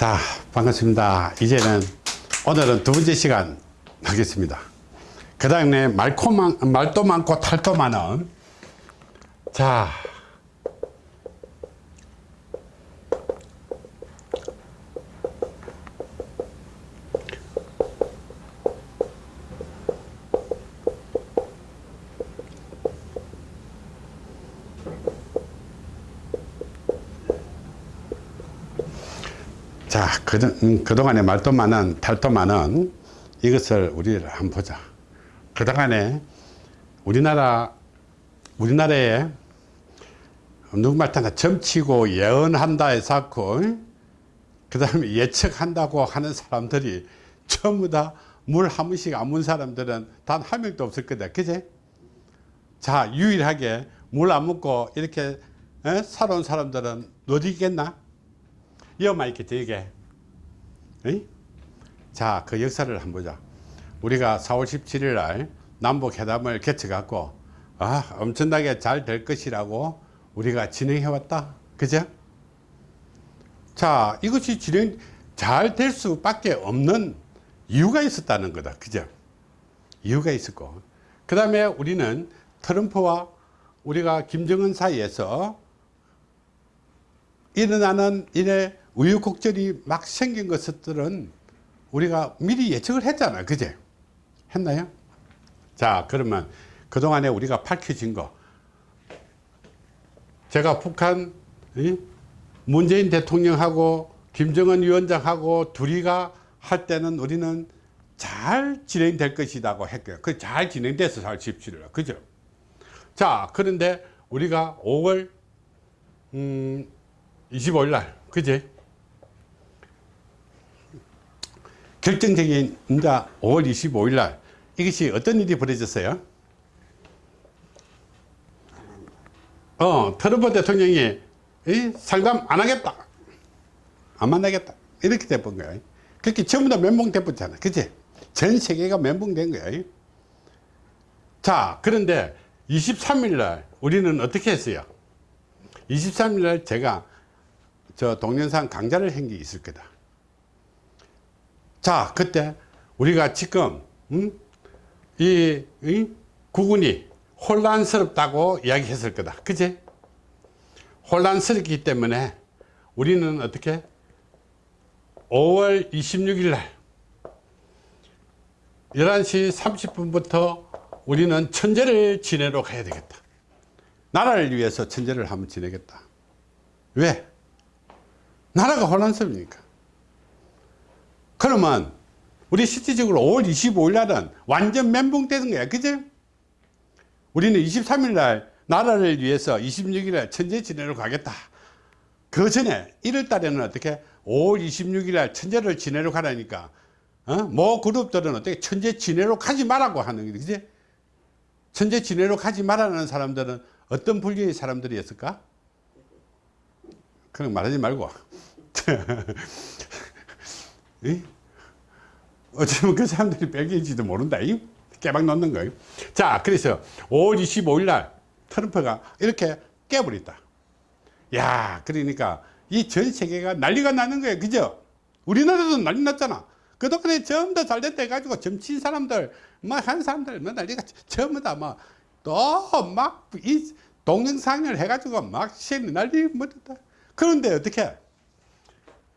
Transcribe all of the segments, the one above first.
자 반갑습니다. 이제는 오늘은 두 번째 시간 하겠습니다. 그 다음에 말도 많고 탈도 많은 자 자, 그, 음, 그동안에 말도 많은, 탈도 많은 이것을 우리 한번 보자. 그동안에 우리나라, 우리나라에 누구말따나 점치고 예언한다 해서 그 다음에 예측한다고 하는 사람들이 전부 다 물 한 번씩 안 문 사람들은 단 한 명도 없을 거다. 그제? 자, 유일하게 물 안 먹고 이렇게 에? 살아온 사람들은 어디 있겠나? 이어만 이렇게 되게 자, 그 역사를 한번 보자. 우리가 4월 17일 날 남북 회담을 개최 갖고 아, 엄청나게 잘 될 것이라고 우리가 진행해 왔다. 그죠? 자, 이것이 진행 잘 될 수밖에 없는 이유가 있었다는 거다. 그죠? 이유가 있었고. 그 다음에 우리는 트럼프와 우리가 김정은 사이에서 일어나는 일의 우유곡절이 막 생긴 것들은 우리가 미리 예측을 했잖아. 그제? 했나요? 자, 그러면 그동안에 우리가 밝혀진 거. 제가 북한, 문재인 대통령하고 김정은 위원장하고 둘이가 할 때는 우리는 잘 진행될 것이라고 했고요. 그 잘 진행돼서 잘 집시를. 그죠? 자, 그런데 우리가 5월, 음, 25일 날, 그제? 결정적인 이제 5월 25일 날 이것이 어떤 일이 벌어졌어요? 어, 트럼프 대통령이 상담 안 하겠다. 안 만나겠다. 이렇게 돼본 거야. 그렇게 전부 다 멘붕돼버렸잖아. 그치? 전 세계가 멘붕된 거야. 자, 그런데 23일 날 우리는 어떻게 했어요? 23일 날 제가 저 동영상 강좌를 한 게 있을 거다. 자, 그때 우리가 지금 음? 이, 이 구군이 혼란스럽다고 이야기했을 거다. 그지? 혼란스럽기 때문에 우리는 어떻게 5월 26일 날 11시 30분부터 우리는 천재를 지내러 가야 되겠다. 나라를 위해서 천재를 한번 지내겠다. 왜? 나라가 혼란스러우니까. 그러면 우리 실질적으로 5월 25일 날은 완전 멘붕 되는 거야. 그죠? 우리는 23일 날 나라를 위해서 26일 날 천재 지내러 가겠다. 그 전에 1월 달에는 어떻게 5월 26일 날 천재를 지내러 가라니까 어? 뭐 그룹들은 어떻게 천재 지내러 가지 말라고 하는 거지. 그지? 천재 지내러 가지 말라는 사람들은 어떤 분류의 사람들이었을까? 그냥 말하지 말고 어쩌면 그 사람들이 뺄게인지도 모른다. 깨박 놓는 거예요. 자 그래서 5월 25일 날 트럼프가 이렇게 깨버렸다. 야 그러니까 이 전 세계가 난리가 나는 거예요. 그죠? 우리나라도 난리 났잖아. 그동안에 전부 다 잘 됐다 해가지고 점친 사람들 뭐한 사람들 뭐 난리가 전부 다뭐또막 이 동영상을 해가지고 막 난리 못했다. 그런데 어떻게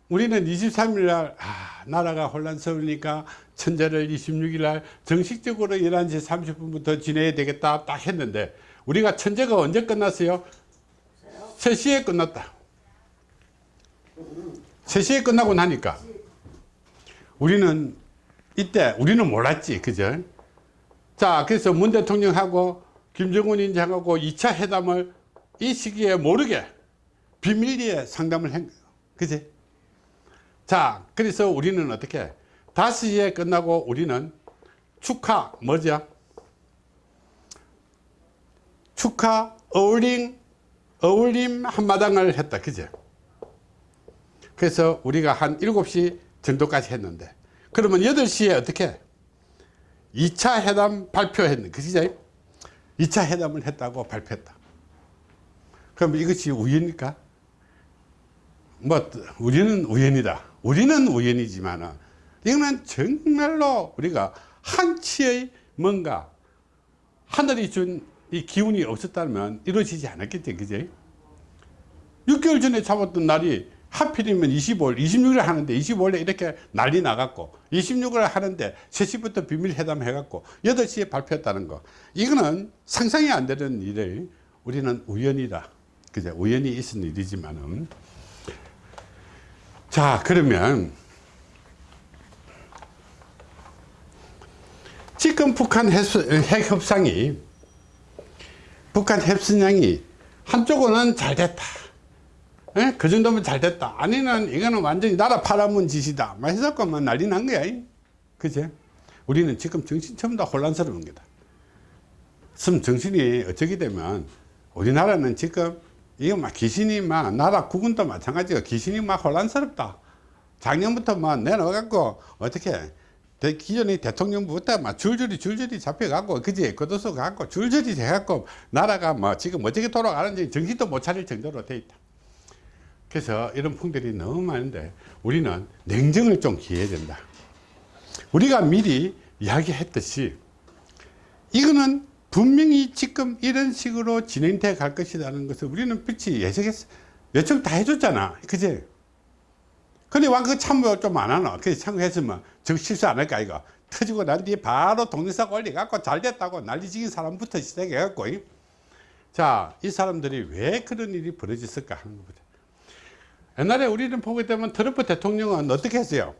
우리는 23일 날 아, 나라가 혼란스러우니까 천재를 26일 날 정식적으로 11시 30분부터 지내야 되겠다 딱 했는데 우리가 천재가 언제 끝났어요? 3시에 끝났다 3시에 끝나고 나니까 우리는 이때 우리는 몰랐지 그죠? 자 그래서 문 대통령하고 김정은 위원장하고 2차 회담을 이 시기에 모르게 비밀리에 상담을 한 거예요. 그지? 자, 그래서 우리는 어떻게? 5시에 끝나고 우리는 축하, 뭐죠? 축하 어울림, 어울림 한마당을 했다. 그죠? 그래서 우리가 한 7시 정도까지 했는데, 그러면 8시에 어떻게? 2차 회담 발표했는, 그죠? 2차 회담을 했다고 발표했다. 그럼 이것이 우연입니까? 뭐 우리는 우연이다 우리는 우연이지만은 이거는 정말로 우리가 한치의 뭔가 하늘이 준 이 기운이 없었다면 이루어지지 않았겠지 그제 6개월 전에 잡았던 날이 하필이면 25일 26일 하는데 25일에 이렇게 난리 나갔고 26일 하는데 3시부터 비밀회담 해갖고 8시에 발표했다는 거. 이거는 상상이 안 되는 일을 우리는 우연이다. 그제 우연히 있은 일이지만은 자 그러면 지금 북한 핵 협상이 북한 핵순양이 한쪽은 잘 됐다. 에? 그 정도면 잘 됐다. 아니면 이거는 완전히 나라 팔아먹은 짓이다. 막만 난리 난 거야. 그제 우리는 지금 정신 전부 다 혼란스러운 거다. 좀 정신이 어쩌게 되면 우리나라는 지금 이거 막 귀신이 막 나라 국군도 마찬가지고 귀신이 막 혼란스럽다. 작년부터 막 내놓아갖고 어떻게 대- 기존의 대통령부터 막 줄줄이 줄줄이 잡혀갖고 그지? 겉도서 갖고 줄줄이 해갖고 나라가 뭐 지금 어떻게 돌아가는지 정신도 못 차릴 정도로 돼 있다. 그래서 이런 풍들이 너무 많은데 우리는 냉정을 좀 기해야 된다. 우리가 미리 이야기했듯이 이거는 분명히 지금 이런 식으로 진행돼 갈 것이라는 것을 우리는 빛이 예측했 예측 다 해줬잖아 그지 근데 와그 참고 좀 안 하나 그래서 참고했으면 저 실수 안 할까 이거 터지고 난 뒤에 바로 동영상 올려갖고 잘 됐다고 난리지긴 사람부터 시작해갖고 이. 자, 이 사람들이 왜 그런 일이 벌어졌을까 하는 겁니다. 옛날에 우리는 보게 되면 트럼프 대통령은 어떻게 했어요?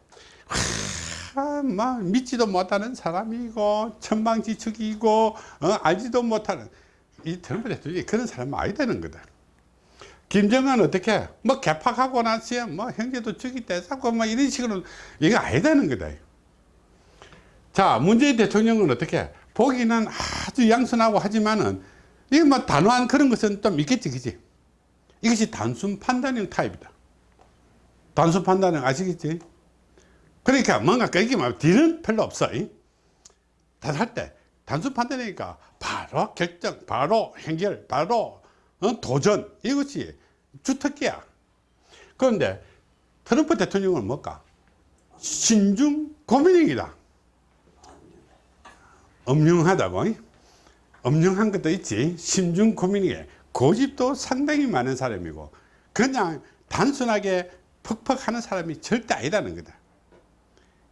하, 막 믿지도 못하는 사람이고 천방지축이고 어, 알지도 못하는 이 트럼프 대통령이 그런 사람은 아니다는 거다. 김정은 어떻게 뭐 개팍하고 나서 뭐 형제도 죽이 떼사고 뭐 이런 식으로 이거 아니다는 거다. 자 문재인 대통령은 어떻게 보기는 아주 양선하고 하지만은 이거 뭐 단호한 그런 것은 좀 있겠지 그지 이것이 단순 판단형 타입이다 단순 판단형 아시겠지 그러니까 뭔가 막 뒤는 별로 없어 다할 때. 단순 판단이니까 바로 결정 바로 행결 바로 어, 도전. 이것이 주특기야. 그런데 트럼프 대통령은 뭘까? 신중 고민형이다. 엄령하다고 엄령한 것도 있지. 심중 고민이게. 고집도 상당히 많은 사람이고 그냥 단순하게 퍽퍽 하는 사람이 절대 아니라는 거다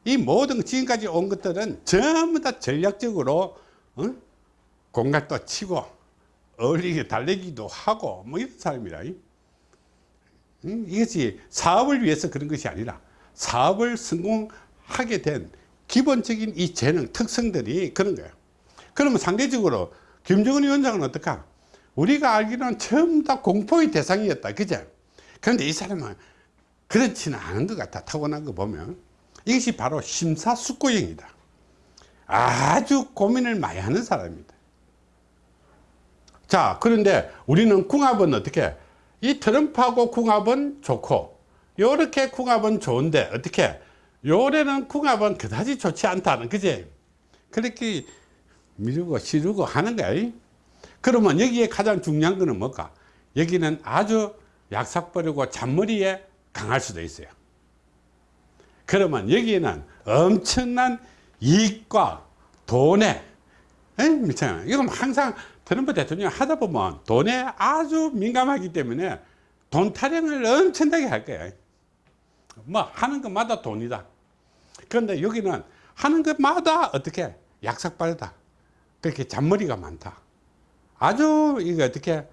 이 모든 지금까지 온 것들은 전부 다 전략적으로 어? 공략도 치고 어울리게 달래기도 하고 뭐 이런 사람이라. 응? 이것이 사업을 위해서 그런 것이 아니라 사업을 성공하게 된 기본적인 이 재능 특성들이 그런 거예요. 그러면 상대적으로 김정은 위원장은 어떨까? 우리가 알기로는 전부 다 공포의 대상이었다. 그죠? 그런데 이 사람은 그렇지는 않은 것 같아. 타고난 거 보면 이것이 바로 심사숙고형이다. 아주 고민을 많이 하는 사람입니다. 자 그런데 우리는 궁합은 어떻게? 이 트럼프하고 궁합은 좋고 요렇게 궁합은 좋은데 어떻게? 요래는 궁합은 그다지 좋지 않다는 그지? 그렇게 미루고 시루고 하는 거야 그러면 여기에 가장 중요한 거는 뭘까? 여기는 아주 약삭 버리고 잔머리에 강할 수도 있어요 그러면 여기에는 엄청난 이익과 돈에 이건 항상 트럼프 대통령 하다 보면 돈에 아주 민감하기 때문에 돈 타령을 엄청나게 할 거야. 뭐 하는 것마다 돈이다. 그런데 여기는 하는 것마다 어떻게 약삭빠르다. 그렇게 잔머리가 많다. 아주 이거 어떻게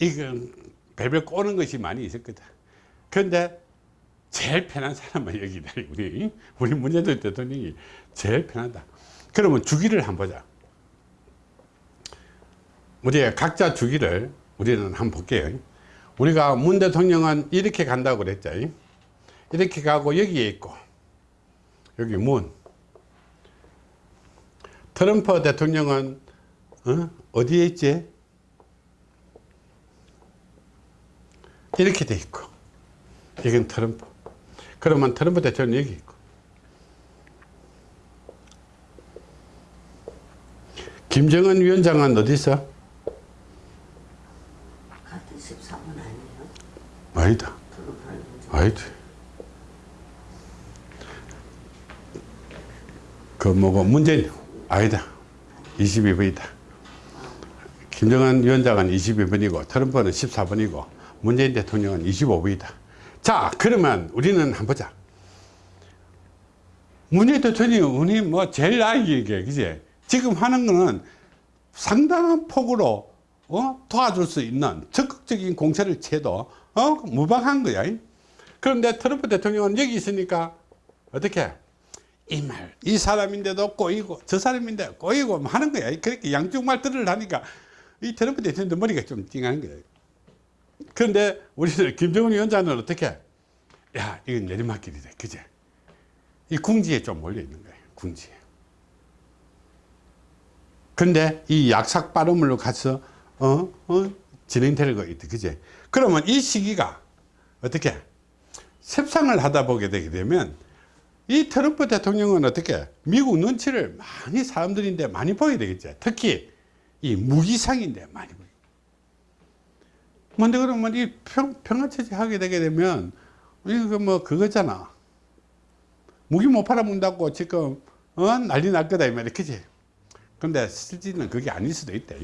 이거 배별 꼬는 것이 많이 있을 거다. 그런데 제일 편한 사람은 여기다 우리 우리 문재인 대통령이 제일 편하다. 그러면 주기를 한번 보자. 우리 각자 주기를 우리는 한번 볼게요. 우리가 문 대통령은 이렇게 간다고 그랬죠. 이렇게 가고 여기에 있고 여기 문. 트럼프 대통령은 어? 디에 있지? 이렇게 돼 있고 이건 트럼프 그러면 트럼프 대통령 여기 있고 김정은 위원장은 어디 있어? 13은 아니에요? 아니다. 아니다. 그 뭐고 문재인 아니다. 22번이다. 김정은 위원장은 22번이고 트럼프는 14번이고 문재인 대통령은 25번이다. 자 그러면 우리는 한번 보자 문재인 대통령이 뭐 제일 나이게 그지 지금 하는 거는 상당한 폭으로 어? 도와줄 수 있는 적극적인 공세를 채도 어? 무방한 거야 그런데 트럼프 대통령은 여기 있으니까 어떻게 이 말, 이 사람인데도 꼬이고 저 사람인데 꼬이고 뭐 하는 거야 그렇게 양쪽 말 들으려니까 이 트럼프 대통령도 머리가 좀 띵한 거야 그런데 우리는 김정은 위원장은 어떻게? 야 이건 내리막길이다. 그제? 이 궁지에 좀 몰려 있는 거예요 궁지에. 근데 이 약삭 발음으로 가서 어, 어, 진행될 거 있다 그제? 그러면 이 시기가 어떻게? 셉상을 하다 보게 되게 되면 이 트럼프 대통령은 어떻게? 미국 눈치를 많이 사람들인데 많이 보게 되겠죠 특히 이 무기상인데 많이 보 게 근데 그러면 이 평, 평화체제 하게 되게 되면 이거 뭐 그거잖아. 무기 못 팔아먹는다고 지금 어? 난리 날 거다 이 말이야. 그지? 근데 실제는 그게 아닐 수도 있다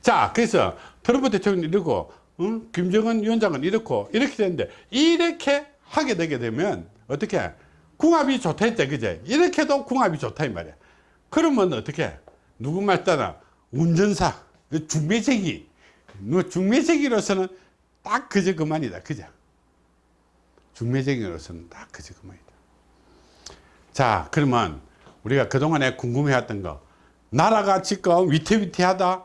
자 그래서 트럼프 대통령이 이러고 응? 김정은 위원장은 이렇고 이렇게 되는데 이렇게 하게 되게 되면 어떻게? 궁합이 좋다 했죠 그제 이렇게도 궁합이 좋다 이 말이야. 그러면 어떻게? 누구 말 따라 운전사 중매제기 뭐 중매제기로서는 딱 그저 그만이다 그죠 중매제기로서는 딱 그저 그만이다 자 그러면 우리가 그동안에 궁금해했던 거 나라가 지금 위태위태하다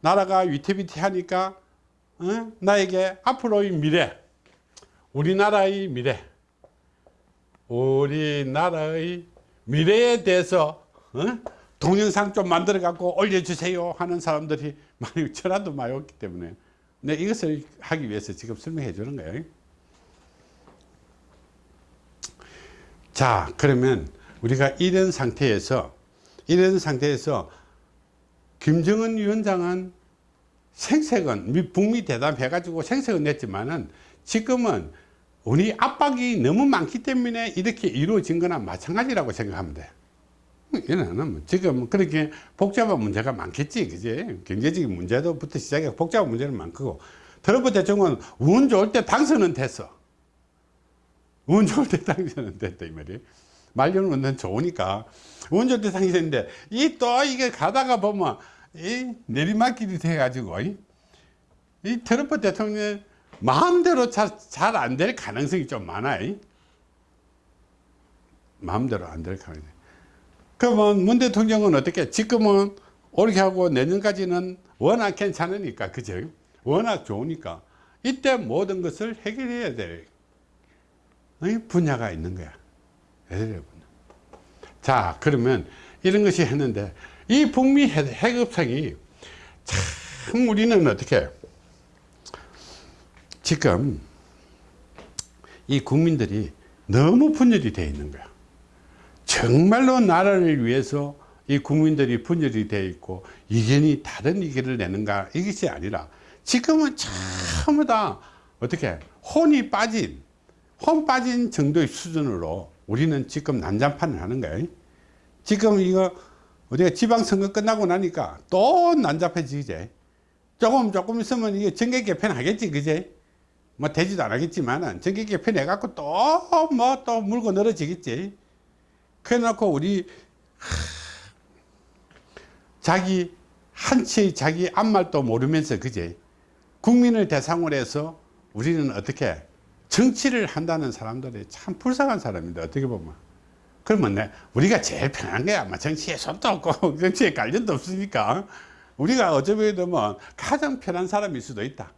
나라가 위태위태하니까 어? 나에게 앞으로의 미래 우리나라의 미래 우리나라의 미래에 대해서 어? 동영상 좀 만들어 갖고 올려주세요 하는 사람들이 많이 전화도 많이 왔기 때문에 네, 이것을 하기 위해서 지금 설명해 주는 거예요 자 그러면 우리가 이런 상태에서 이런 상태에서 김정은 위원장은 생색은 북미 대담해 가지고 생색은 냈지만은 지금은 우리 압박이 너무 많기 때문에 이렇게 이루어진 거나 마찬가지라고 생각하면 돼. 얘는 지금 그렇게 복잡한 문제가 많겠지, 그지? 경제적인 문제도부터 시작해 복잡한 문제는 많고. 트럼프 대통령은 운 좋을 때 당선은 됐어. 운 좋을 때 당선은 됐다, 이 말이에요. 말려는 운은 좋으니까. 운 좋을 때 당선인데, 이 또 이게 가다가 보면, 이 내리막길이 돼 가지고, 이, 이 트럼프 대통령 마음대로 잘 안 될 가능성이 좀 많아요. 마음대로 안 될 가능성이. 그러면 문 대통령은 어떻게 지금은 올해 하고 내년까지는 워낙 괜찮으니까 그죠? 워낙 좋으니까. 이때 모든 것을 해결해야 될 분야가 있는 거야. 자 그러면 이런 것이 했는데 이 북미 해급상이 참 우리는 어떻게 지금 이 국민들이 너무 분열이 되어 있는 거야 정말로 나라를 위해서 이 국민들이 분열이 되어 있고 이견이 다른 의견을 내는가 이것이 아니라 지금은 전부 다 어떻게 혼이 빠진 혼 빠진 정도의 수준으로 우리는 지금 난장판을 하는 거예요. 지금 이거 우리가 지방선거 끝나고 나니까 또 난잡해지지 조금 조금 있으면 이게 정계 개편 하겠지 그제? 뭐 되지도 않겠지만은 전기 개편 해갖고 또뭐 또 물고 늘어지겠지 그래 놓고 우리 자기 한치의 자기 앞말도 모르면서 그제 국민을 대상으로 해서 우리는 어떻게 정치를 한다는 사람들이 참 불쌍한 사람인데 어떻게 보면. 그러면 내 우리가 제일 편한 거야. 뭐 정치에 손도 없고 정치에 관련도 없으니까. 우리가 어쩌면 뭐 가장 편한 사람일 수도 있다.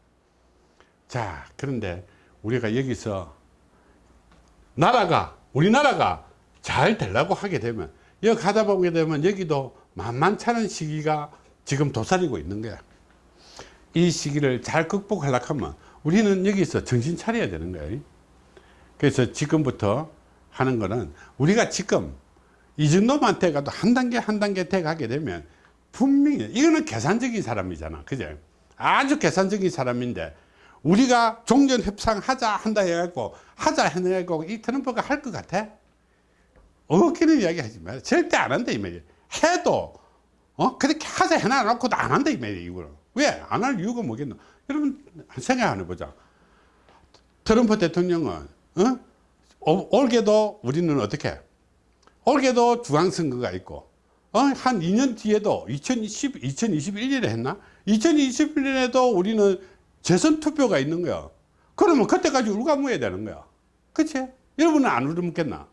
자 그런데 우리가 여기서 나라가 우리나라가 잘 되려고 하게 되면 여기 가다 보게 되면 여기도 만만찮은 시기가 지금 도사리고 있는 거야. 이 시기를 잘 극복하려고 하면 우리는 여기서 정신 차려야 되는 거예요 그래서 지금부터 하는 거는 우리가 지금 이 정도만 돼가도 한 단계 한 단계 돼 가게 되면 분명히 이거는 계산적인 사람이잖아. 그죠 아주 계산적인 사람인데 우리가 종전 협상하자 한다 해갖고 하자 해갖고 이 트럼프가 할 것 같아? 어기는 이야기 하지 마요. 절대 안 한다, 이 말이에요. 해도, 어, 그렇게 하자 해놔놓고도 안 한다, 이 말이에요, 이거는. 왜? 안 할 이유가 뭐겠노? 여러분, 생각 한번 해보자. 트럼프 대통령은, 어? 어, 올게도 우리는 어떻게? 올게도 중앙선거가 있고, 어? 한 2년 뒤에도 2020, 2021년에 했나? 2021년에도 우리는 재선 투표가 있는 거야. 그러면 그때까지 울가무해야 되는 거야. 그치? 여러분은 안 울어먹겠나?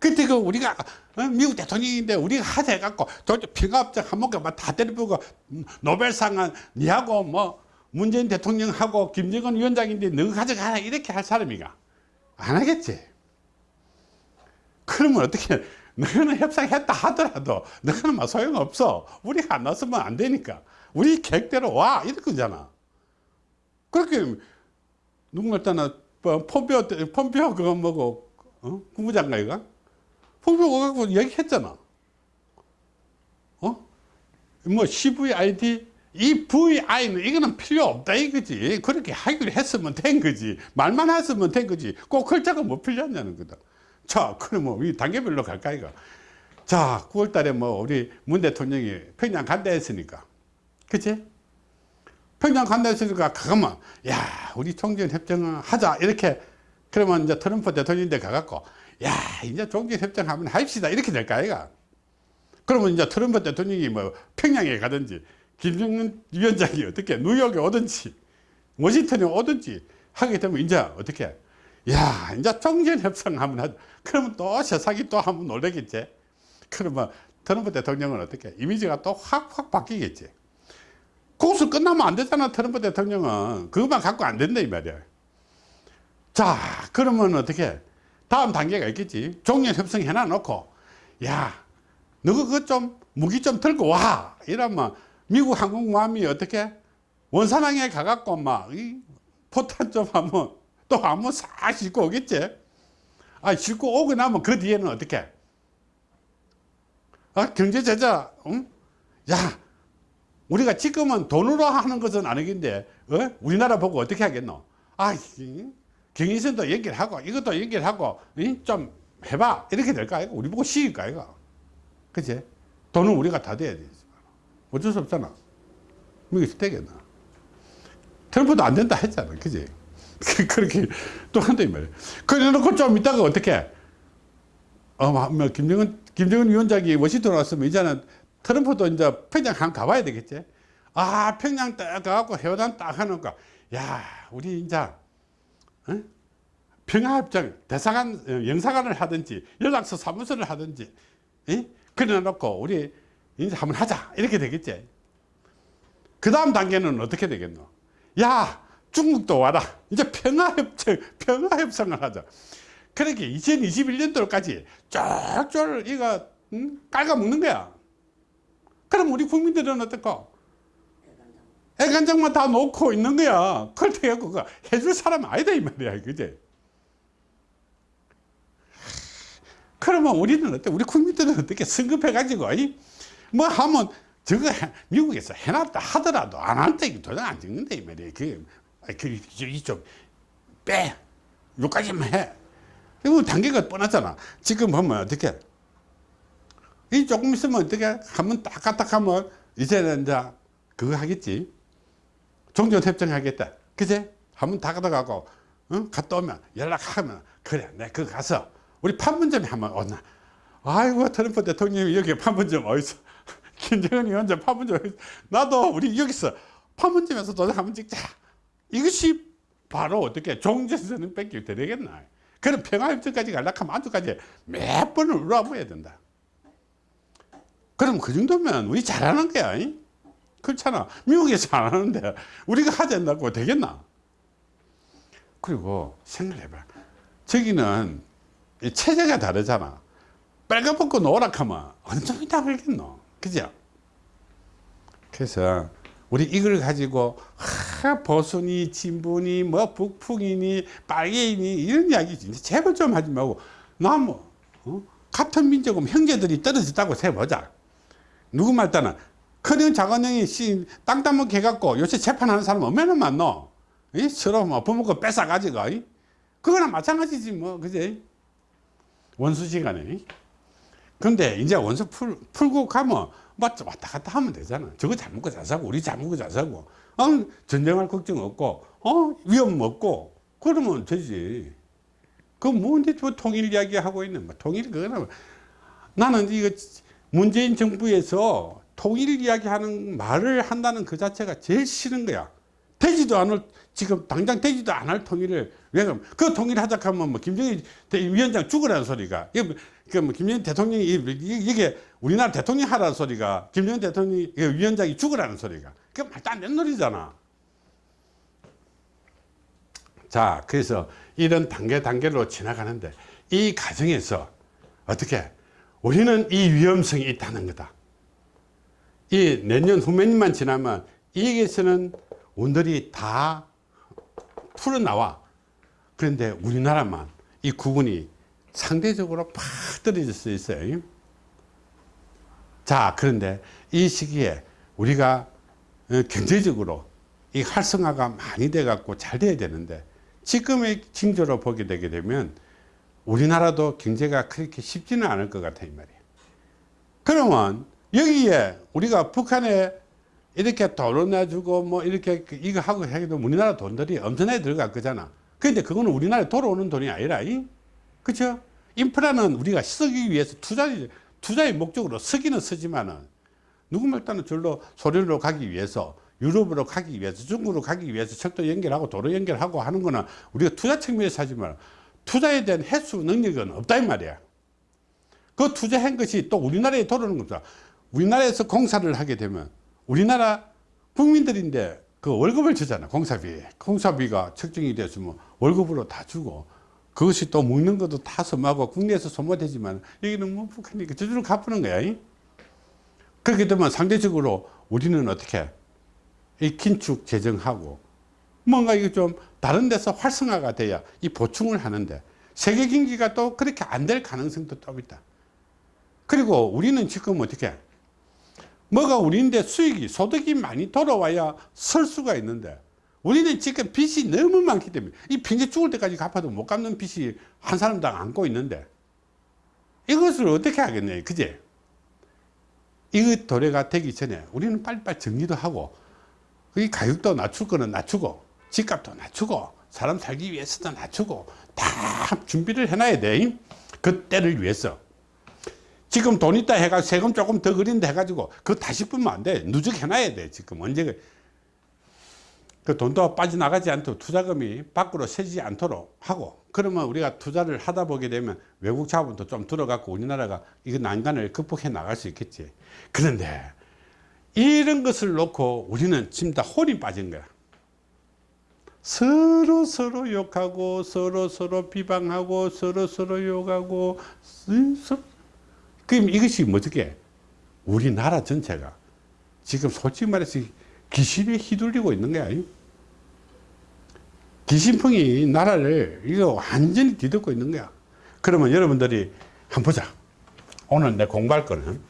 그때 그 우리가 어? 미국 대통령인데 우리가 하자 해갖고 평화협정 한목에 다 때려보고 노벨상은 니하고 뭐 문재인 대통령하고 김정은 위원장인데 너 가져가라 이렇게 할 사람이가 안 하겠지. 그러면 어떻게 너는 협상했다 하더라도 너는 뭐 소용없어. 우리가 안 나서면 안 되니까. 우리 계획대로 와 이럴 거잖아. 그렇게 누군가 있잖아 폼페오 때 폼페오 그거 뭐고 어? 국무장관이가 폼페오 갖고 얘기했잖아. 어? 뭐 CVID 이 VI는 이거는 필요 없다 이거지. 그렇게 하기로 했으면 된 거지. 말만 했으면 된 거지. 꼭 글자가 뭐 필요하냐는 거다. 자, 그러면 이 단계별로 갈까 이거. 자, 9월 달에 뭐 우리 문 대통령이 평양 간다 했으니까. 그치? 평양 간다 했으니까 그거면 야, 우리 종전 협정을 하자 이렇게 그러면 이제 트럼프 대통령인데 가갖고 야, 이제 종전 협정하면 합시다. 이렇게 될까 아이가. 그러면 이제 트럼프 대통령이 뭐 평양에 가든지 김정은 위원장이 어떻게 뉴욕에 오든지 워싱턴에 오든지 하게 되면 이제 어떻게? 야 이제 종전협상 하면 하자. 그러면 또 세상이 또 한번 놀래겠지? 그러면 트럼프 대통령은 어떻게? 이미지가 또 확 확 바뀌겠지. 그것을 끝나면 안 되잖아 트럼프 대통령은. 그것만 갖고 안 된다 이 말이야. 자 그러면 어떻게 다음 단계가 있겠지. 종전협상 해놔 놓고 야 너가 그거 좀 무기 좀 들고 와. 이러면 미국 항공모함이 어떻게? 원산항에 가갖고 막 이 포탄 좀 하면 또 한번 싹 싣고 오겠지? 아 싣고 오고 나면 그 뒤에는 어떻게? 아 경제제자 응? 야 우리가 지금은 돈으로 하는 것은 아니긴데 어? 우리나라 보고 어떻게 하겠노? 아 경인선도 연결하고 이것도 연결하고 응? 좀 해봐 이렇게 될까 우리 보고 시킬까 이거 그치 돈은 우리가 다 돼야 되지 어쩔 수 없잖아. 미국에서 되겠나. 트럼프도 안 된다 했잖아. 그지? 그렇게 또 한다, 이 말이야. 그래 놓고 좀 이따가 어떻게, 어, 뭐, 김정은, 김정은 위원장이 워싱턴 왔으면 이제는 트럼프도 이제 평양 한 가봐야 되겠지? 아, 평양 딱 가갖고 해오단 딱 하는가. 야, 우리 이제, 어? 평화협정 대사관, 어, 영사관을 하든지 연락서 사무소를 하든지, 그래 놓고 우리 이제 한번 하자. 이렇게 되겠지. 그 다음 단계는 어떻게 되겠노? 야 중국도 와라. 이제 평화협정 평화협상을 하자. 그렇게 2021년도까지 쫙쫙 이거 응? 깔아먹는 거야. 그럼 우리 국민들은 어떨까 애간장만 다 놓고 있는 거야. 그렇게 해갖고 해줄 사람 아니다 이 말이야 그제 그러면 우리는 어때? 우리 국민들은 어떻게 성급해 가지고 뭐 하면 저거 미국에서 해놨다 하더라도 안 한다 이거 도장 안 찍는다 이 말이에요 그, 그 이쪽 빼. 요까지만 해. 이거 단계가 뻔하잖아. 지금 보면 어떻게? 이 조금 있으면 어떻게? 하면 이제는 이제 그거 하겠지 종전 협정 하겠다. 그제? 한번 다 가다가고 응? 갔다 오면 연락하면 그래 내가 그 가서 우리 판문점에 한번 오나 아이고 트럼프 대통령이 여기 판문점 어디서? 김정은 위원장 판문점 나도 우리 여기서 판문점에서 도장 한번 찍자. 이것이 바로 어떻게 종전선언 뺏기 되겠나? 그럼 평화협정까지 가려면 아주까지 몇 번을 울어봐야 된다. 그럼 그 정도면 우리 잘하는 거야 그렇잖아. 미국에서 안 하는데 우리가 하자고 되겠나? 그리고 생각을 해봐 저기는 체제가 다르잖아. 빨간벗고 노랗하면 어느 다 걸겠노? 그죠? 그래서 우리 이걸 가지고 하, 보수니 진보니 뭐 북풍이니 빨개이니 이런 이야기 진짜 제발 좀 하지 말고 나뭐 어? 같은 민족은 형제들이 떨어졌다고 세보자. 누구 말따나 큰형 작은 형이 씨, 땅 따먹게 해갖고 요새 재판하는 사람 얼마나 많노 이? 서로 뭐 부모거 뺏어가지고 이? 그거나 마찬가지지 뭐 그지 원수 시간에. 근데 이제 원수 풀, 풀고 가면 뭐 왔다 갔다 하면 되잖아. 저거 잘 먹고 잘 사고, 우리 잘 먹고 잘 사고, 어, 전쟁할 걱정 없고, 어, 위험 없고, 그러면 되지. 그 뭔데 뭐 통일 이야기 하고 있는, 뭐 통일 그거는 나는 이거 문재인 정부에서 통일 이야기하는 말을 한다는 그 자체가 제일 싫은 거야. 되지도 않을 지금 당장 되지도 않을 통일을 왜 그럼 그 통일하자 하면 뭐 김정일 위원장 죽으라는 소리가 이게 뭐 김정일 대통령이 이게 우리나라 대통령 하라는 소리가 김정일 대통령 위원장이 죽으라는 소리가 그 말도 안 되는 소리잖아. 자 그래서 이런 단계 단계로 지나가는데 이 과정에서 어떻게 우리는 이 위험성이 있다는 거다. 이 내년 후면만 지나면 이에게서는 온들이 다 풀어나와. 그런데 우리나라만 이 구분이 상대적으로 팍 떨어질 수 있어요. 자, 그런데 이 시기에 우리가 어, 경제적으로 이 활성화가 많이 돼 갖고 잘 돼야 되는데 지금의 징조로 보게 되게 되면 우리나라도 경제가 그렇게 쉽지는 않을 것 같아 이 말이에요 그러면 여기에 우리가 북한에 이렇게 돈을 내주고 뭐 이렇게 그 이거 하고 해도 우리나라 돈들이 엄청나게 들어갈 거잖아. 근데 그거는 우리나라에 돌아오는 돈이 아니라 그렇죠 인프라는 우리가 쓰기 위해서 투자 투자의 목적으로 쓰기는 쓰지만은 누구말 따는 절로 소련으로 가기 위해서 유럽으로 가기 위해서 중국으로 가기 위해서 철도 연결하고 도로 연결하고 하는 거는 우리가 투자 측면에서 하지만 투자에 대한 해수 능력은 없다 이 말이야. 그 투자한 것이 또 우리나라에 돌아오는 겁니다 우리나라에서 공사를 하게 되면 우리나라 국민들인데 그 월급을 주잖아 공사비 공사비가 책정이 됐으면 월급으로 다 주고 그것이 또 먹는 것도 다 소모하고 국내에서 소모되지만 여기는 뭐 북한이니까 저절로 갚는 거야 그렇게 되면 상대적으로 우리는 어떻게 이 긴축 재정하고 뭔가 이거 좀 다른 데서 활성화가 돼야 이 보충을 하는데 세계 경기가 또 그렇게 안 될 가능성도 좀 있다. 그리고 우리는 지금 어떻게 뭐가 우리인데 수익이 소득이 많이 돌아와야 설 수가 있는데 우리는 지금 빚이 너무 많기 때문에 이 핑계 죽을 때까지 갚아도 못 갚는 빚이 한 사람당 안고 있는데 이것을 어떻게 하겠냐 그제 이거 도래가 되기 전에 우리는 빨리빨리 정리도 하고 이 가격도 낮출 거는 낮추고 집값도 낮추고 사람 살기 위해서도 낮추고 다 준비를 해놔야 돼. 그때를 위해서. 지금 돈 있다 해가 세금 조금 더 그린다 해가지고 그거 다시 뿌면 안 돼. 누적 해놔야 돼. 지금 언제 그 돈도 빠져나가지 않도록 투자금이 밖으로 새지 않도록 하고 그러면 우리가 투자를 하다 보게 되면 외국 자본도 좀 들어갖고 우리나라가 이거 난간을 극복해 나갈 수 있겠지. 그런데 이런 것을 놓고 우리는 지금 다 혼이 빠진 거야. 서로 서로 욕하고 서로 서로 비방하고 서로 서로 욕하고 그럼 이것이 뭐지 우리나라 전체가 지금 솔직히 말해서 귀신에 휘둘리고 있는 거야 귀신풍이 나라를 이거 완전히 뒤덮고 있는 거야. 그러면 여러분들이 한번 보자. 오늘 내 공부할 거는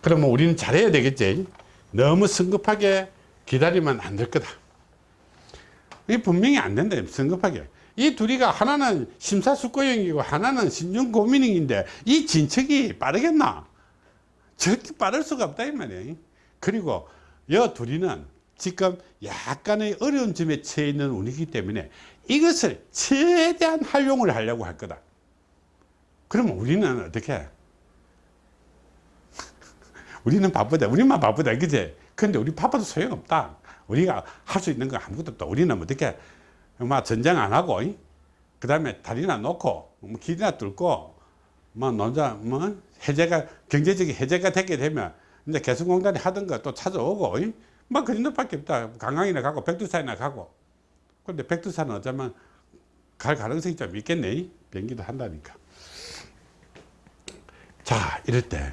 그러면 우리는 잘해야 되겠지? 너무 성급하게 기다리면 안 될 거다. 이 분명히 안 된다. 성급하게 이 둘이가 하나는 심사숙고형이고 하나는 신중고민형인데 이 진척이 빠르겠나? 저렇게 빠를 수가 없다 이 말이에요. 그리고 여 둘이는 지금 약간의 어려운 점에 처해 있는 운이기 때문에 이것을 최대한 활용을 하려고 할 거다. 그러면 우리는 어떻게? 우리는 바쁘다. 우리만 바쁘다. 그제? 근데 우리 바빠도 소용없다. 우리가 할 수 있는 거 아무것도 없다. 우리는 어떻게 막 전쟁 안 하고 그 다음에 다리나 놓고 뭐 길이나 뚫고 뭐 논자 뭐 해제가 경제적인 해제가 되게 되면 이제 개성공단이 하던 거 또 찾아오고 뭐그 정도밖에 없다. 강강이나 가고 백두산이나 가고 그런데 백두산은 어쩌면 갈 가능성이 좀 있겠네. 비행기도 한다니까. 자 이럴 때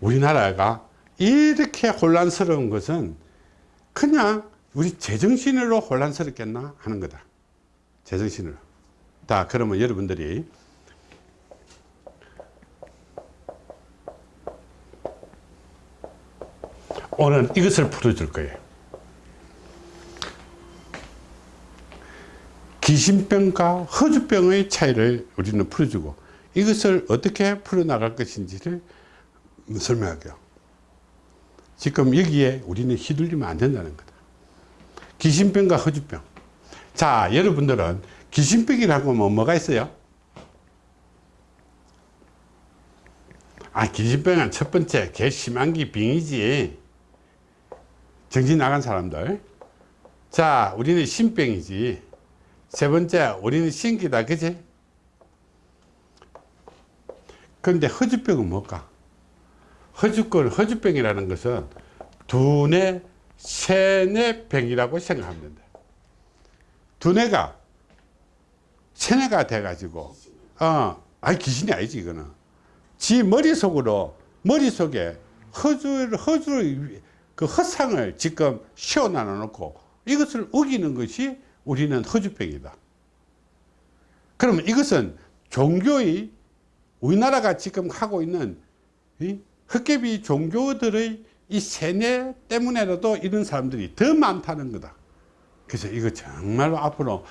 우리나라가 이렇게 혼란스러운 것은 그냥 우리 제정신으로 혼란스럽겠나 하는 거다 제정신으로 자 그러면 여러분들이 오늘 이것을 풀어줄 거예요 귀신병과 허주병의 차이를 우리는 풀어주고 이것을 어떻게 풀어나갈 것인지를 설명할게요. 지금 여기에 우리는 휘둘리면 안 된다는 거다. 귀신병과 허주병. 자, 여러분들은 귀신병이라고 하면 뭐가 있어요? 아, 귀신병은 첫 번째, 개 심한기 병이지. 정신 나간 사람들. 자, 우리는 신병이지. 세 번째, 우리는 신기다. 그지? 그런데 허주병은 뭘까? 허주권, 허주병이라는 것은 두뇌, 세뇌 병이라고 생각하면 된다. 두뇌가 세뇌가 돼가지고, 어, 아니, 귀신이 아니지, 이거는. 지 머릿속으로, 머릿속에 허주를, 허주를, 그 허상을 지금 씌워놔 놓고 이것을 우기는 것이 우리는 허주병이다. 그러면 이것은 종교의 우리나라가 지금 하고 있는 이 흑개비 종교들의 이 세뇌 때문에라도 이런 사람들이 더 많다는 거다. 그래서 이거 정말로 앞으로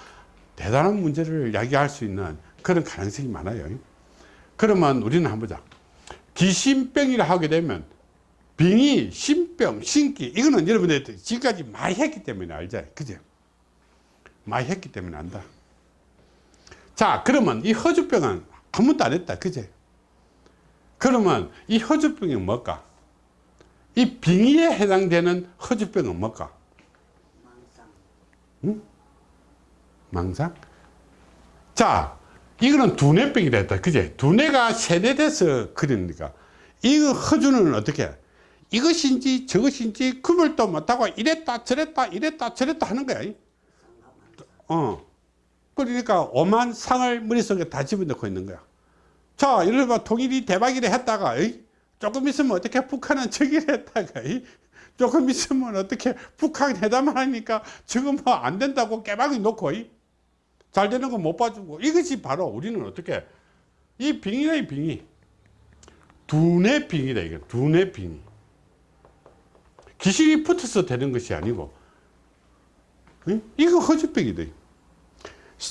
대단한 문제를 야기할 수 있는 그런 가능성이 많아요. 그러면 우리는 한번 보자. 귀신병이라 하게 되면 병이 신병, 신기 이거는 여러분들 지금까지 많이 했기 때문에 알죠. 그죠? 많이 했기 때문에 안다. 자 그러면 이 허주병은 한 번도 안 했다. 그제? 그러면 이 허주병이 뭘까? 이 빙의에 해당되는 허주병은 뭘까? 망상. 자, 이거는 두뇌병이라 했다. 그제? 두뇌가 세뇌돼서 그러니까. 이 허주는 어떻게? 이것인지 저것인지 구별도 못하고 이랬다 저랬다 이랬다 저랬다 하는 거야. 어. 그러니까 오만 상을 머릿속에 다 집어넣고 있는 거야. 자, 예를 들어 통일이 대박이라 했다가? 조금 있으면 어떻게 북한은 저기를 했다가? 조금 있으면 어떻게 북한 회담을 하니까 지금 뭐 안 된다고 깨박이 놓고? 잘 되는 거 못 봐주고 이것이 바로 우리는 어떻게 이 빙의의 빙의 두뇌 빙의다 이게 두뇌 빙의 귀신이 붙어서 되는 것이 아니고 응? 이거 허주병이다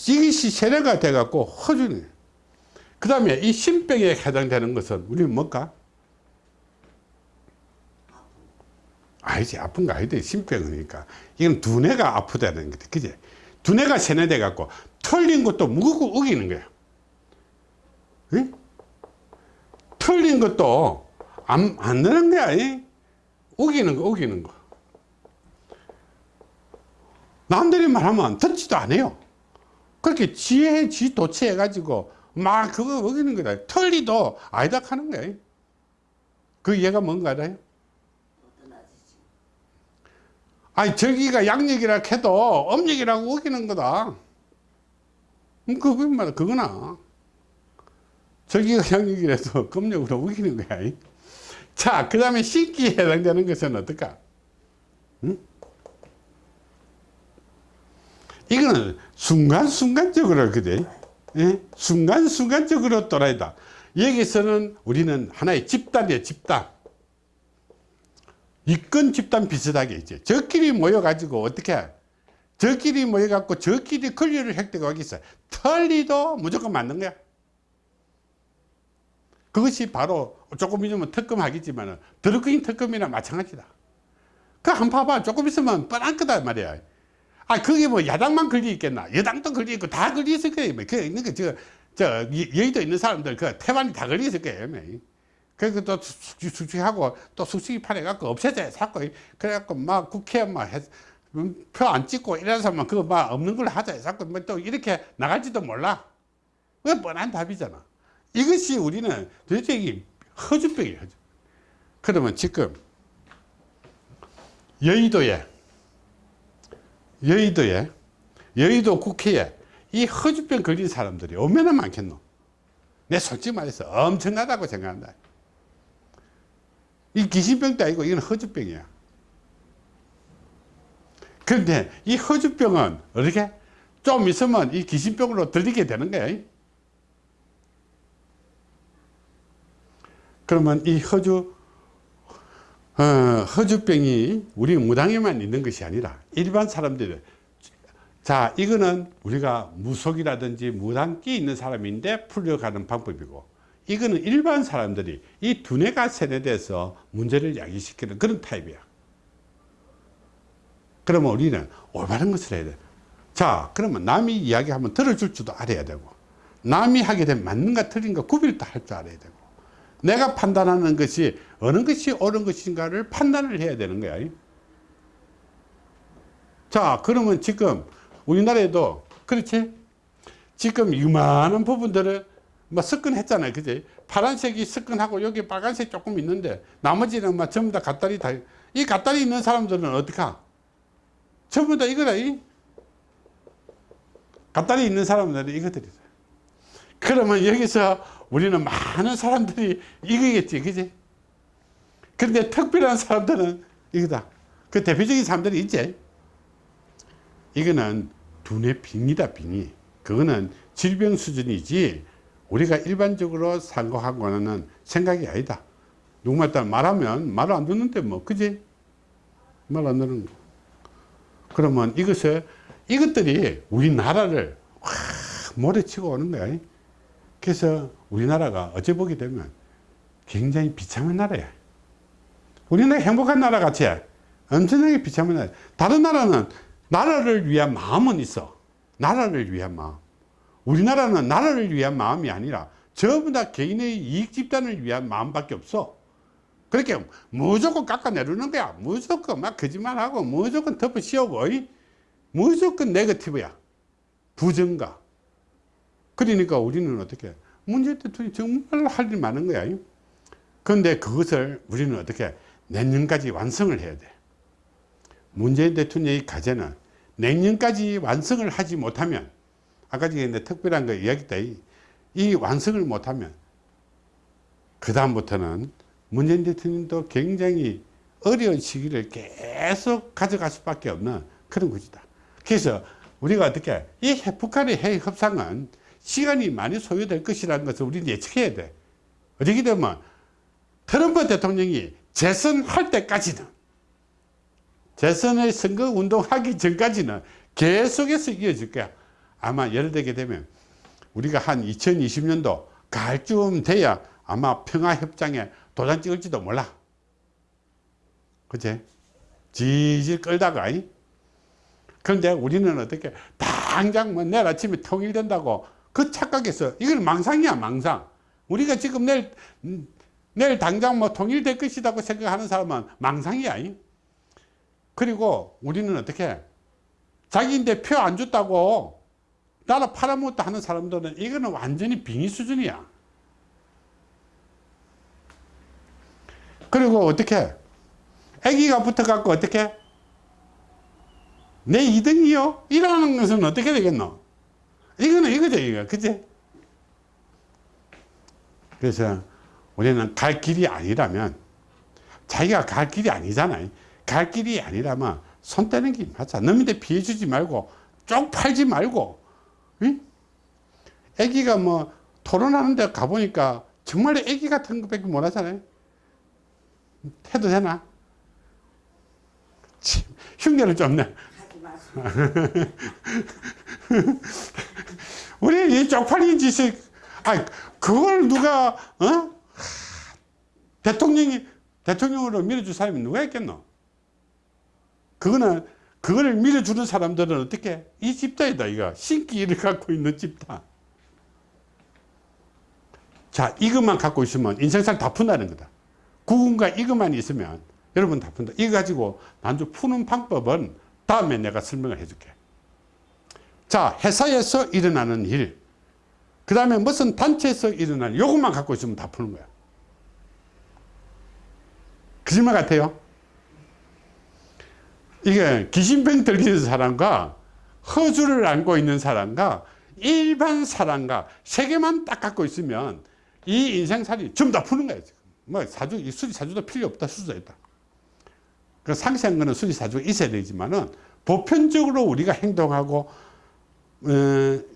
이것이 세뇌가 돼 갖고 허주네 그 다음에 이 신병에 해당되는 것은 우리는 뭘까? 아니지 아픈 거 아니다 신병이니까. 이건 두뇌가 아프다는 거다 그지? 두뇌가 세뇌돼 갖고 털린 것도 무겁고 우기는 거야. 응? 털린 것도 안, 안 되는 거야 이? 우기는 거 우기는 거. 남들이 말하면 듣지도 않아요. 그렇게 지혜 지 도취해 가지고 막 그거 우기는 거다. 털리도 아니다 하는 거야 그 이해가 뭔가 알아요? 어떤 아저씨. 아니 저기가 양력이라 해도 음력이라고 우기는 거다. 음, 그거 말 그거나. 저기가 양력이라도 금력으로 우기는 거야. 자그 다음에 신기에 해당되는 것은 어떨까? 응? 이거는 순간순간적으로 그래. 예? 순간순간적으로 또라이다. 여기서는 우리는 하나의 집단이에요 집단 이권 집단 비슷하게 이제 저끼리 모여가지고 어떻게 저끼리 모여갖고 저끼리 권리를 획득하기 있어 털리도 무조건 맞는 거야. 그것이 바로 조금 있으면 특검 하겠지만 드루크인 특검이나 마찬가지다. 그 한 봐봐. 조금 있으면 뻔한 거다 말이야. 아 그게 뭐 야당만 걸려 있겠나? 여당도 걸려 있고 다 걸려 있을 거예요 그 있는 거저 저 여의도 있는 사람들 그 태반이 다 걸려 있을 거예요 그래서 또 숙식하고 또 숙식이 팔아갖고 없애져 자꾸 그래갖고 막 국회 막 표 안 찍고 이런 사람만 그거 막 없는 걸로 하자. 자꾸 뭐또 이렇게 나갈지도 몰라. 왜 뻔한 답이잖아. 이것이 우리는 도대체 이 허주병이에요 허주. 그러면 지금 여의도에 여의도에 여의도 국회에 이 허주병 걸린 사람들이 얼마나 많겠노? 내 솔직히 말해서 엄청나다고 생각한다 이 귀신병도 아니고 이건 허주병이야. 그런데 이 허주병은 어떻게? 좀 있으면 이 귀신병으로 들리게 되는 거야. 그러면 이 허주 어, 허주병이 우리 무당에만 있는 것이 아니라 일반 사람들 자 이거는 우리가 무속이라든지 무당기 있는 사람인데 풀려가는 방법이고 이거는 일반 사람들이 이 두뇌가 세뇌돼서 문제를 야기시키는 그런 타입이야 그러면 우리는 올바른 것을 해야 돼. 자, 그러면 남이 이야기하면 들어줄 줄도 알아야 되고, 남이 하게 되면 맞는가 틀린가 구별도 할 줄 알아야 되고, 내가 판단하는 것이 어느 것이 옳은 것인가를 판단을 해야 되는 거야. 자, 그러면 지금 우리나라에도 그렇지? 지금 이만한 부분들을 뭐 습근했잖아요. 그지? 파란색이 습근하고 여기 빨간색 조금 있는데 나머지는 막 전부 다 갓다리 다, 이 갓다리 있는 사람들은 어떡하? 전부 다 이거다. 이. 갓다리 있는 사람들은 이거들이다. 그러면 여기서 우리는 많은 사람들이 이거겠지. 그지? 그런데 특별한 사람들은 이거다. 그 대표적인 사람들이 있지. 이거는 두뇌 빙이다, 빙이. 그거는 질병 수준이지 우리가 일반적으로 상고하고는 생각이 아니다. 누구말따 말하면 말을 안 듣는데 뭐, 그지? 말 안 듣는 거. 그러면 이것을, 이것들이 우리나라를 확 몰아치고 오는 거야. 그래서 우리나라가 어째 보게 되면 굉장히 비참한 나라야. 우리나라 행복한 나라 같이 엄청나게 비참한 나라. 다른 나라는 나라를 위한 마음은 있어. 나라를 위한 마음. 우리나라는 나라를 위한 마음이 아니라 전부 다 개인의 이익 집단을 위한 마음밖에 없어. 그렇게 무조건 깎아내리는 거야. 무조건 막 거짓말하고 무조건 덮어 씌우고 이? 무조건 네거티브야. 부정가. 그러니까 우리는 어떻게 문재인 대통령이 정말 할 일 많은 거야. 그런데 그것을 우리는 어떻게 내년까지 완성을 해야 돼. 문재인 대통령의 과제는 내년까지 완성을 하지 못하면 아까 전에 특별한 거 이야기했다. 이, 이 완성을 못하면 그 다음부터는 문재인 대통령도 굉장히 어려운 시기를 계속 가져갈 수밖에 없는 그런 것이다. 그래서 우리가 어떻게 이 북한의 핵 협상은 시간이 많이 소요될 것이라는 것을 우리는 예측해야 돼. 어떻게 되면 트럼프 대통령이 재선할 때까지는 재선의 선거 운동하기 전까지는 계속해서 이어질 거야. 아마 예를 들게 되면 우리가 한 2020년도 가을쯤 돼야 아마 평화협정에 도장 찍을지도 몰라. 그치? 지질 끌다가. 이? 그런데 우리는 어떻게 당장 뭐 내일 아침에 통일된다고 그 착각해서 이건 망상이야, 망상. 우리가 지금 내일, 음, 내일 당장 뭐 통일될 것이라고 생각하는 사람은 망상이야. 이? 그리고 우리는 어떻게 자기인데 표 안 줬다고 나라 팔아먹었다 하는 사람들은 이거는 완전히 빙의 수준이야. 그리고 어떻게 애기가 붙어갖고 어떻게 내 2등이요? 이라는 것은 어떻게 되겠노? 이거는 이거죠, 이거. 그치? 그래서 우리는 갈 길이 아니라면 자기가 갈 길이 아니잖아요. 갈 길이 아니라면 손 떼는 게 맞아. 너한테 피해 주지 말고 쪽 팔지 말고 응? 애기가 뭐 토론하는 데 가보니까 정말 애기 같은 것밖에 못 하잖아요. 해도 되나? 참, 흉내를 좀 내. 우리 이 쪽팔린 짓을, 아 그걸 누가, 어? 대통령이, 대통령으로 밀어줄 사람이 누가 있겠노? 그거는, 그걸 밀어주는 사람들은 어떻게? 이 집단이다, 이거. 신기를 갖고 있는 집단. 자, 이것만 갖고 있으면 인생살 다 푼다는 거다. 구군과 이것만 있으면 여러분 다 푼다. 이거 가지고 난주 푸는 방법은 다음에 내가 설명을 해줄게. 자, 회사에서 일어나는 일. 그 다음에 무슨 단체에서 일어나는 요것만 갖고 있으면 다 푸는 거야. 거짓말 같아요? 이게 귀신병 들리는 사람과 허주를 안고 있는 사람과 일반 사람과 세 개만 딱 갖고 있으면 이 인생살이 전부 다 푸는 거야. 지금. 뭐 사주, 이 수리 사주도 필요 없다. 수도 있다. 그 상세한 거는 수리 사주가 있어야 되지만은 보편적으로 우리가 행동하고 어,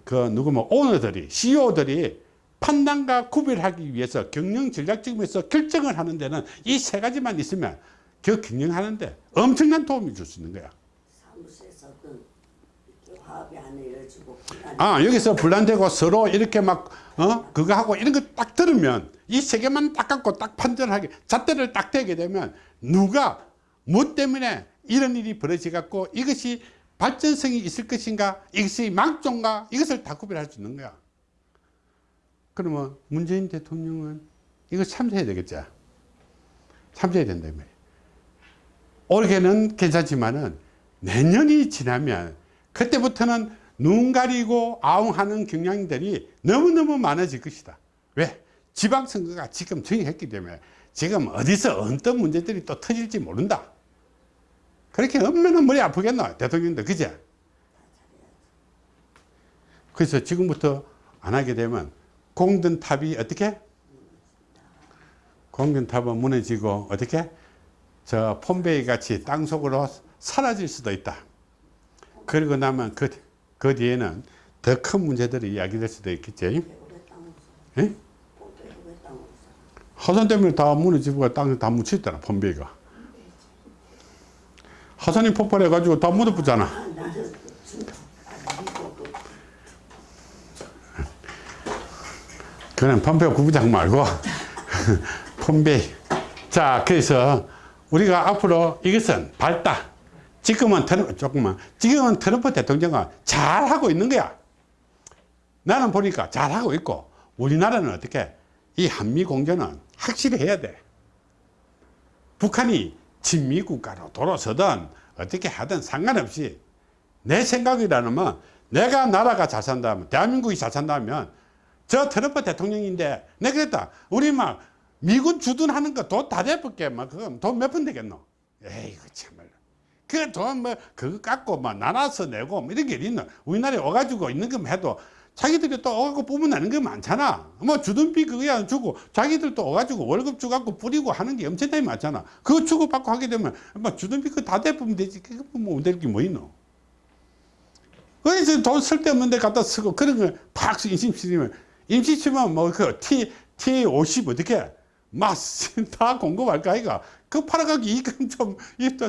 그 누구 뭐 오너들이 CEO들이 판단과 구별하기 위해서 경영 전략적으로서 결정을 하는 데는 이 세 가지만 있으면 그 경영하는데 엄청난 도움이 줄 수 있는 거야. 사무실에서 그화 화합이 안 이루어지고. 아 여기서 분란되고 서로 이렇게 막 어 그거 하고 이런 거 딱 들으면 이 세 개만 딱 갖고 딱 판단하게 잣대를 딱 대게 되면 누가 뭐 때문에 이런 일이 벌어지 갖고 이것이 발전성이 있을 것인가 이것이 망종가 이것을 다 구별할 수 있는 거야 그러면 문재인 대통령은 이거 참석해야 되겠죠 참석해야 된다 이 말이야 올해는 괜찮지만은 내년이 지나면 그때부터는 눈 가리고 아웅하는 경향들이 너무너무 많아질 것이다. 왜? 지방선거가 지금 정해했기 때문에 지금 어디서 어떤 문제들이 또 터질지 모른다. 그렇게 얼마나 머리 아프겠노? 대통령도, 그제? 그래서 지금부터 안 하게 되면 공든탑이 어떻게? 공든탑은 무너지고 어떻게? 저 폼베이 같이 땅속으로 사라질 수도 있다. 그리고 나면 그, 그 뒤에는 더 큰 문제들이 이야기될 수도 있겠지. 예? 화산 때문에 다 무너지고 땅에 다 묻혀있더라, 폼베이가. 화산이 폭발해가지고 다 묻어붙잖아. 아, 아, 그 그는 폼페이 구부장 말고 폼베이. 자, 그래서 우리가 앞으로 이것은 밝다. 지금은 트럼프, 조금만. 지금은 트럼프 대통령은 잘하고 있는 거야. 나는 보니까 잘하고 있고, 우리나라는 어떻게, 이 한미 공조는 확실히 해야 돼. 북한이 친미 국가로 돌아서든 어떻게 하든 상관없이 내 생각이라면 내가 나라가 잘 산다면, 대한민국이 잘 산다면 저 트럼프 대통령인데 내가 그랬다. 우리 막 미군 주둔하는 거 돈 다 대볼게. 막 그거 돈몇 푼 되겠노? 에이구 참말로. 그 돈 뭐 그거 깎고 막 나눠서 내고 뭐 이런 게 있노? 우리나라에 와가지고 있는 것만 해도 자기들이 또 뽑으면 나는 거 많잖아. 뭐 주둔비 그거야 주고 자기들도 오가지고 월급 주갖고 뿌리고 하는 게 엄청나게 많잖아. 그거 주고 받고 하게 되면 뭐 주둔비 그거 다 대보면 되지. 그거 뭐 될게 뭐 있노? 그래서 돈 쓸데없는 데 갖다 쓰고 그런 걸팍 임시 치면 임시 치면 뭐 그 T, T50 어떻게 막다 공급할까 아이가 그 팔아가기 이익은 좀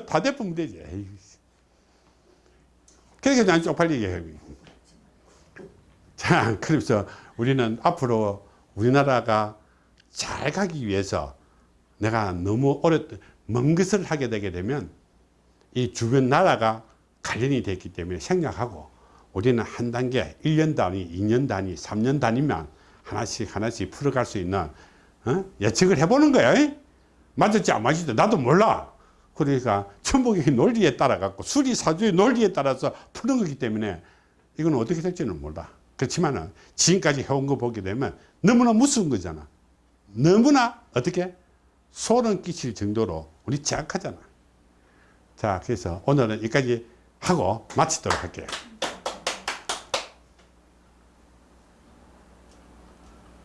다 대보면 되지 에이. 그러니까 난 쪽팔리게 해. 자 그래서 우리는 앞으로 우리나라가 잘 가기 위해서 내가 너무 오래 먼 것을 하게 되게 되면 이 주변 나라가 관련이 됐기 때문에 생략하고 우리는 한 단계 1년 단위, 2년 단위, 3년 단위면 하나씩 하나씩 풀어갈 수 있는 어? 예측을 해보는 거야. 이? 맞을지 안 맞을지 나도 몰라. 그러니까 천복의 논리에 따라 갖고 수리사주의 논리에 따라서 푸는 거기 때문에 이건 어떻게 될지는 몰라. 그렇지만 은 지금까지 해온 거 보게 되면 너무나 무서운 거잖아. 너무나 어떻게 소름 끼칠 정도로 우리 제약하잖아. 자, 그래서 오늘은 여기까지 하고 마치도록 할게요.